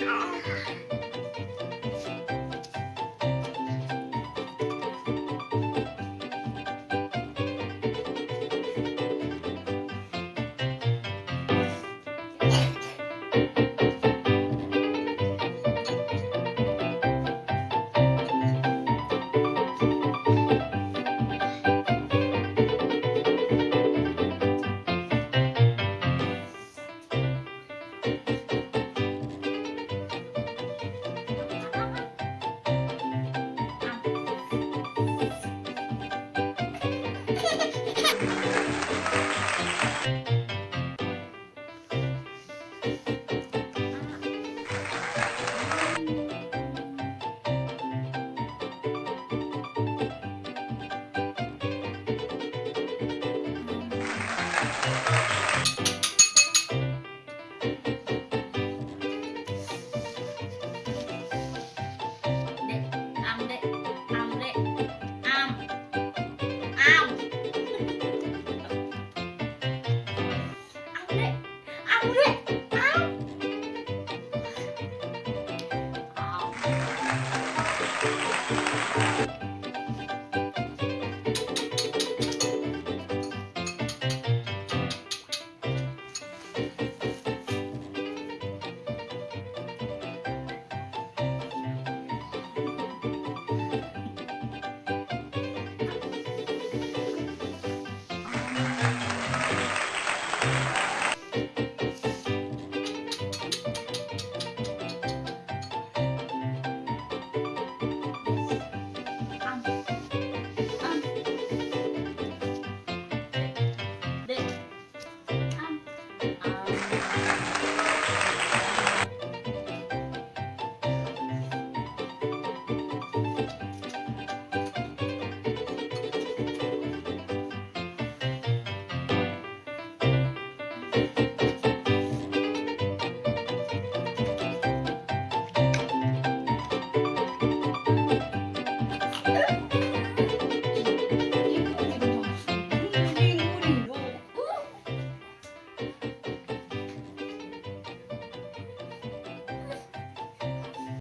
Yeah. くれ